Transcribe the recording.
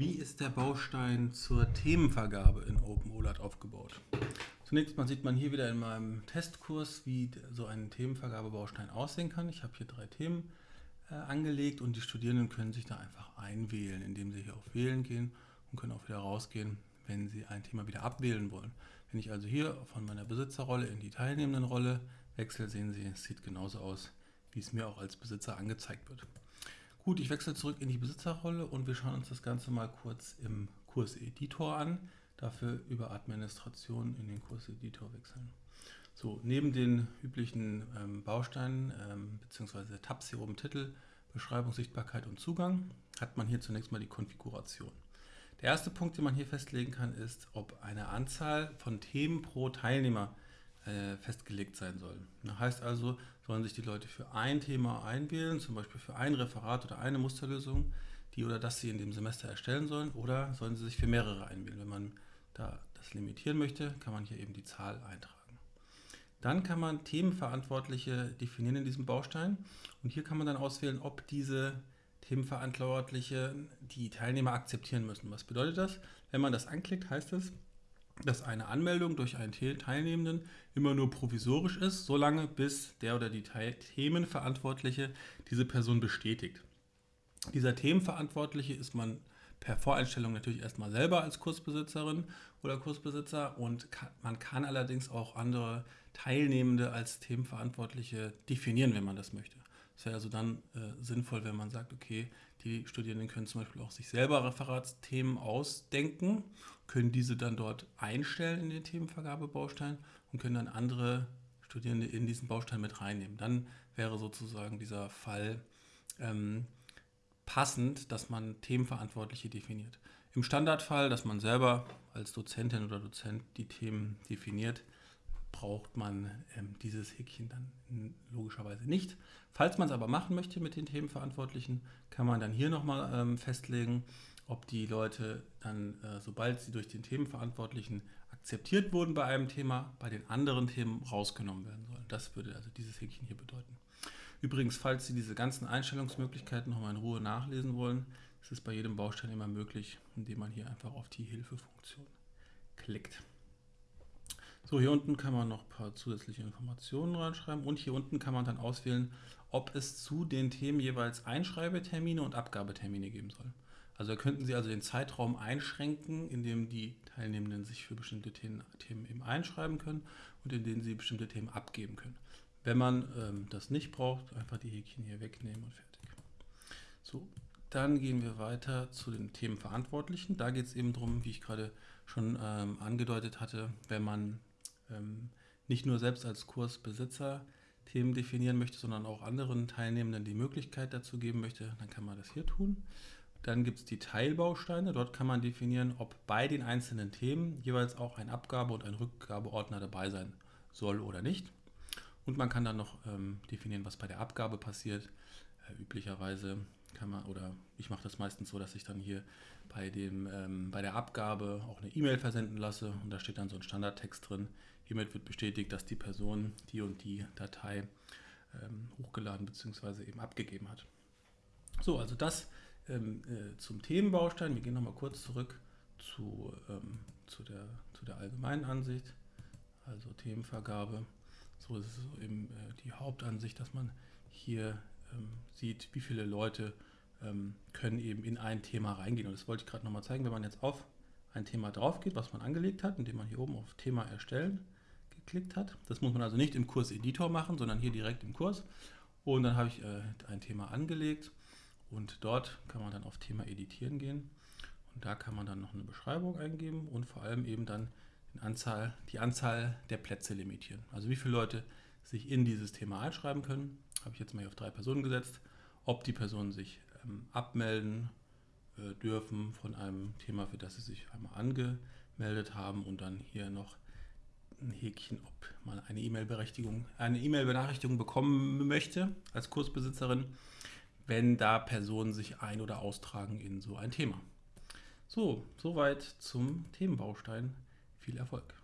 Wie ist der Baustein zur Themenvergabe in OpenOLAT aufgebaut? Zunächst mal sieht man hier wieder in meinem Testkurs, wie so ein Themenvergabebaustein aussehen kann. Ich habe hier drei Themen äh, angelegt und die Studierenden können sich da einfach einwählen, indem sie hier auf Wählen gehen und können auch wieder rausgehen, wenn sie ein Thema wieder abwählen wollen. Wenn ich also hier von meiner Besitzerrolle in die Teilnehmendenrolle wechsle, sehen Sie, es sieht genauso aus, wie es mir auch als Besitzer angezeigt wird. Gut, ich wechsle zurück in die Besitzerrolle und wir schauen uns das Ganze mal kurz im Kurseditor an. Dafür über Administration in den Kurseditor wechseln. So, neben den üblichen ähm, Bausteinen ähm, bzw. Tabs hier oben Titel, Beschreibung, Sichtbarkeit und Zugang hat man hier zunächst mal die Konfiguration. Der erste Punkt, den man hier festlegen kann, ist, ob eine Anzahl von Themen pro Teilnehmer äh, festgelegt sein soll. Das heißt also, sollen sich die Leute für ein Thema einwählen, zum Beispiel für ein Referat oder eine Musterlösung, die oder das sie in dem Semester erstellen sollen, oder sollen sie sich für mehrere einwählen. Wenn man da das limitieren möchte, kann man hier eben die Zahl eintragen. Dann kann man Themenverantwortliche definieren in diesem Baustein und hier kann man dann auswählen, ob diese Themenverantwortliche die Teilnehmer akzeptieren müssen. Was bedeutet das? Wenn man das anklickt, heißt es, dass eine Anmeldung durch einen Teilnehmenden immer nur provisorisch ist, solange bis der oder die Themenverantwortliche diese Person bestätigt. Dieser Themenverantwortliche ist man per Voreinstellung natürlich erstmal selber als Kursbesitzerin oder Kursbesitzer und kann, man kann allerdings auch andere Teilnehmende als Themenverantwortliche definieren, wenn man das möchte. Es wäre also dann äh, sinnvoll, wenn man sagt, okay, die Studierenden können zum Beispiel auch sich selber Referatsthemen ausdenken, können diese dann dort einstellen in den Themenvergabebaustein und können dann andere Studierende in diesen Baustein mit reinnehmen. Dann wäre sozusagen dieser Fall ähm, passend, dass man Themenverantwortliche definiert. Im Standardfall, dass man selber als Dozentin oder Dozent die Themen definiert, braucht man ähm, dieses Häkchen dann logischerweise nicht. Falls man es aber machen möchte mit den Themenverantwortlichen, kann man dann hier nochmal ähm, festlegen, ob die Leute dann, äh, sobald sie durch den Themenverantwortlichen akzeptiert wurden bei einem Thema, bei den anderen Themen rausgenommen werden sollen. Das würde also dieses Häkchen hier bedeuten. Übrigens, falls Sie diese ganzen Einstellungsmöglichkeiten nochmal in Ruhe nachlesen wollen, ist es bei jedem Baustein immer möglich, indem man hier einfach auf die Hilfefunktion klickt. So, hier unten kann man noch ein paar zusätzliche Informationen reinschreiben und hier unten kann man dann auswählen, ob es zu den Themen jeweils Einschreibetermine und Abgabetermine geben soll. Also könnten Sie also den Zeitraum einschränken, in dem die Teilnehmenden sich für bestimmte Themen, eben einschreiben können und in denen sie bestimmte Themen abgeben können. Wenn man ähm, das nicht braucht, einfach die Häkchen hier wegnehmen und fertig. So, dann gehen wir weiter zu den Themenverantwortlichen. Da geht es eben darum, wie ich gerade schon ähm, angedeutet hatte, wenn man ähm, nicht nur selbst als Kursbesitzer Themen definieren möchte, sondern auch anderen Teilnehmenden die Möglichkeit dazu geben möchte, dann kann man das hier tun. Dann gibt es die Teilbausteine. Dort kann man definieren, ob bei den einzelnen Themen jeweils auch ein Abgabe- und ein Rückgabeordner dabei sein soll oder nicht. Und man kann dann noch ähm, definieren, was bei der Abgabe passiert. Äh, üblicherweise kann man, oder ich mache das meistens so, dass ich dann hier bei, dem, ähm, bei der Abgabe auch eine E-Mail versenden lasse und da steht dann so ein Standardtext drin. Hiermit wird bestätigt, dass die Person die und die Datei ähm, hochgeladen bzw. eben abgegeben hat. So, also das ähm, äh, zum Themenbaustein. Wir gehen nochmal kurz zurück zu, ähm, zu, der, zu der allgemeinen Ansicht, also Themenvergabe. So ist es eben äh, die Hauptansicht, dass man hier ähm, sieht, wie viele Leute ähm, können eben in ein Thema reingehen. Und das wollte ich gerade nochmal zeigen, wenn man jetzt auf ein Thema drauf geht, was man angelegt hat, indem man hier oben auf Thema erstellen geklickt hat. Das muss man also nicht im Kurseditor machen, sondern hier direkt im Kurs. Und dann habe ich äh, ein Thema angelegt und dort kann man dann auf Thema editieren gehen. Und da kann man dann noch eine Beschreibung eingeben und vor allem eben dann Anzahl, die Anzahl der Plätze limitieren. Also wie viele Leute sich in dieses Thema einschreiben können. Habe ich jetzt mal hier auf drei Personen gesetzt. Ob die Personen sich ähm, abmelden äh, dürfen von einem Thema, für das sie sich einmal angemeldet haben und dann hier noch ein Häkchen, ob man eine E-Mail-Berechtigung, eine E-Mail-Benachrichtigung bekommen möchte als Kursbesitzerin, wenn da Personen sich ein- oder austragen in so ein Thema. So, soweit zum Themenbaustein. Viel Erfolg!